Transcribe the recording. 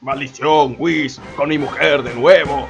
Maldición, Whis, con mi mujer de nuevo.